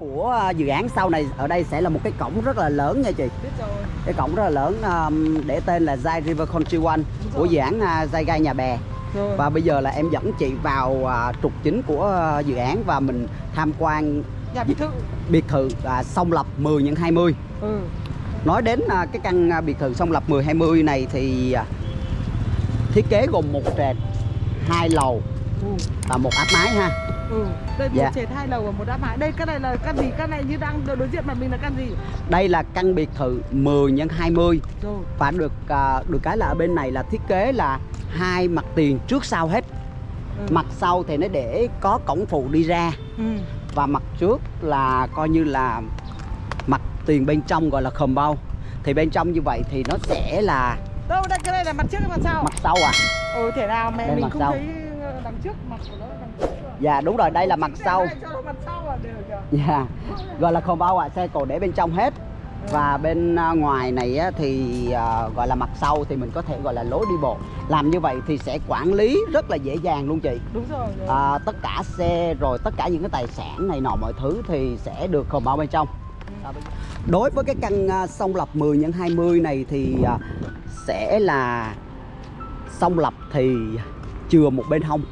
của à, dự án sau này ở đây sẽ là một cái cổng rất là lớn nha chị. Cái cổng rất là lớn để tên là Zai River Country One của dự án Zai Gai Nhà Bè. Rồi. Và bây giờ là em dẫn chị vào uh, trục chính của dự án và mình tham quan nhà biệt thự. biệt thự uh, sông Lập 10 x 20 ừ. Nói đến uh, cái căn biệt thự sông Lập 10 20 này thì thiết kế gồm một trệt hai lầu ừ. và một áp mái ha ừ đây một Dạ. trệt hai lầu và một đáp mái đây cái này là căn gì? Căn này như đang đối diện mặt mình là căn gì? Đây là căn biệt thự 10 x 20 rồi. Và được à, được cái là ở bên này là thiết kế là hai mặt tiền trước sau hết. Ừ. mặt sau thì nó để có cổng phụ đi ra. Ừ. Và mặt trước là coi như là mặt tiền bên trong gọi là khầm bao. Thì bên trong như vậy thì nó sẽ là đâu đây cái này là mặt trước hay mặt sau? Mặt sau à. Ừ thể nào? Mẹ Đây mình không sau. thấy ờ, đằng trước mặt của nó đằng trước? Dạ đúng rồi đây là mặt sau. dạ gọi là khầm bao à xe cổ để bên trong hết. Và bên à, ngoài này thì à, gọi là mặt sau thì mình có thể gọi là lối đi bộ. Làm như vậy thì sẽ quản lý rất là dễ dàng luôn chị. Đúng rồi, rồi. à, tất cả xe rồi tất cả những cái tài sản này nọ mọi thứ thì sẽ được khổng bao bên trong? Đối với cái căn à, sông lập 10 x 20 này thì sẽ là sông lập thì chừa một bên hông.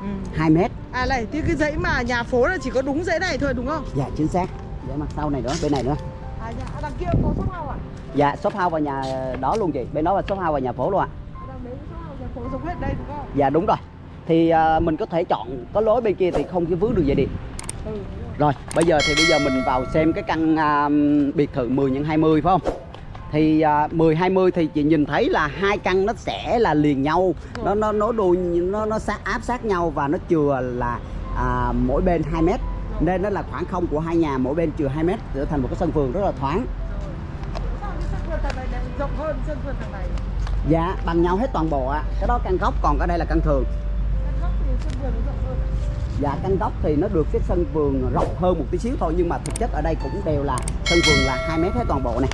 Ừ. 2 mét à này thì cái dãy mà nhà phố là chỉ có đúng dãy này thôi đúng không? Dạ chính xác. Để mặt sau này nữa bên này nữa. À nhà à, đằng kia có shop house à? Dạ shop house và nhà đó luôn chị. Bên đó là shop house và nhà phố luôn ạ. À, đằng đấy shop house nhà phố giống hết đây đúng không? Dạ đúng rồi. Thì à, mình có thể chọn có lối bên kia thì không cái vướng đường dây điện ừ rồi. Rồi, bây giờ thì bây giờ mình vào xem cái căn à, biệt thự 10 x 20 phải không? Thì à, 10 20 thì chị nhìn thấy là hai căn nó sẽ là liền nhau, nó nó nó đôi nó nó sát áp sát nhau và nó chừa là à, mỗi bên 2 mét. Nên nó là khoảng không của hai nhà mỗi bên chừa 2 mét trở thành một cái sân vườn rất là thoáng. rộng hơn sân vườn thằng này Dạ, bằng nhau hết toàn bộ ạ. Cái đó căn góc còn cái đây là căn thường. căn góc thì sân vườn nó rộng hơn à? Dạ, căn góc thì nó được cái sân vườn rộng hơn một tí xíu thôi nhưng mà thực chất ở đây cũng đều là sân vườn là 2 mét hết toàn bộ này.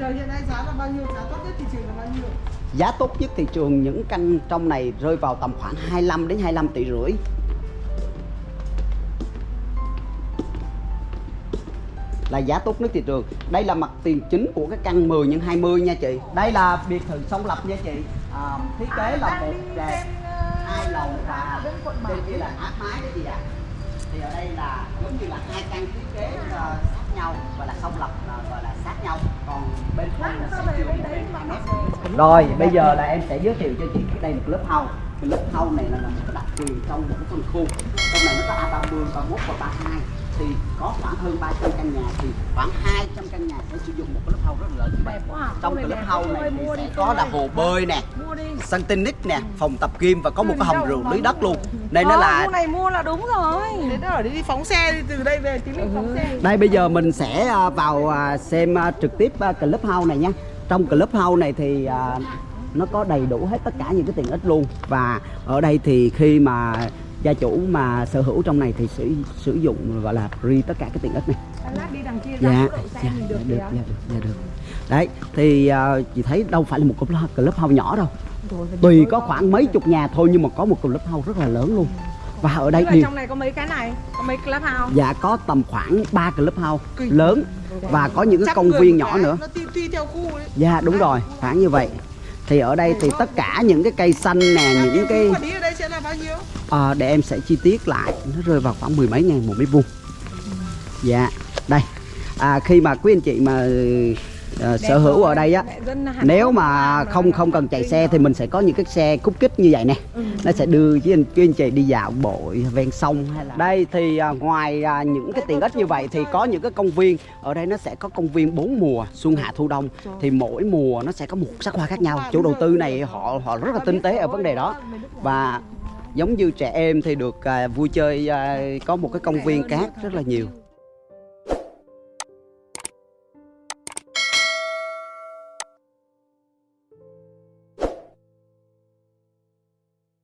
Giờ hiện nay giá là bao nhiêu giá tốt nhất thị trường là bao nhiêu Giá tốt nhất thị trường những căn trong này rơi vào tầm khoảng 25 đến 25 tỷ rưỡi. Là giá tốt nhất thị trường. Đây là mặt tiền chính của cái căn 10 x 20 nha chị. Đây là biệt thự song lập nha chị. À, thiết kế là đang một trên, ờ, hai lầu và bên kia là áp mái đấy chị ạ. Thì ở đây là giống như là hai căn thiết kế ờ, sát nhau gọi là song lập ờ, gọi là sát nhau. Rồi, bây giờ là em sẽ giới thiệu cho chị cái đây là lớp hau Cái lớp hau này là một cái đặc quyền trong một cái phân khu. Trong này nó có A30, 31 và 32 thì có khoảng hơn 300 căn nhà thì khoảng 200 căn nhà sẽ sử dụng một cái lớp house rất là lớn. Đẹp quá à. Trong cái lớp house này thì sẽ có là hồ bơi nè, sân tennis nè, phòng tập gym và có một cái hầm rượu lưới đất luôn. Ừ. Nên nó là này mua là đúng rồi nó ở đi đi phóng xe đi từ đây về tí mình phóng xe Đây bây giờ mình sẽ à, vào à, xem trực tiếp à, club house này nha. Trong club house này thì nó có đầy đủ hết tất cả những cái tiện ích luôn. Và ở đây thì khi mà gia chủ mà sở hữu trong này thì sử sử dụng gọi là free tất cả cái tiện ích này. Dạ, dạ, được dạ, dạ, được, dạ, được. Đấy, thì à, chị thấy đâu phải là một club, house nhỏ đâu. Rồi, Tùy có khoảng mấy chục nhà thôi nhưng mà có một club house rất là lớn luôn. Và ở đây điều trong này có mấy cái này có mấy club house dạ có tầm khoảng 3 club house Kinh. lớn và có những cái công viên nhỏ nữa. nó tùy, tùy theo khu đấy Dạ đúng rồi, khoảng như vậy. Thì ở đây thì tất cả những cái cây xanh nè, những cái bao nhiêu? À, để em sẽ chi tiết lại, nó rơi vào khoảng mười mấy ngàn một mét vuông. Dạ, đây. À, khi mà quý anh chị mà ờ, sở hữu ở đây á, nếu mà không không cần chạy xe thì mình sẽ có những cái xe cúp kích như vậy nè. Ừ. Nó sẽ đưa với anh quý anh chị đi dạo bộ ven sông hay là đây thì à, ngoài à, những cái tiện ích như vậy thì có những cái công viên. Ở đây nó sẽ có công viên bốn mùa xuân hạ thu đông. Thì mỗi mùa nó sẽ có một sắc hoa khác nhau. Chủ đầu tư này họ họ rất là tinh tế ở vấn đề đó. và giống như trẻ em thì được à, vui chơi à, có một cái công viên cát rất là nhiều.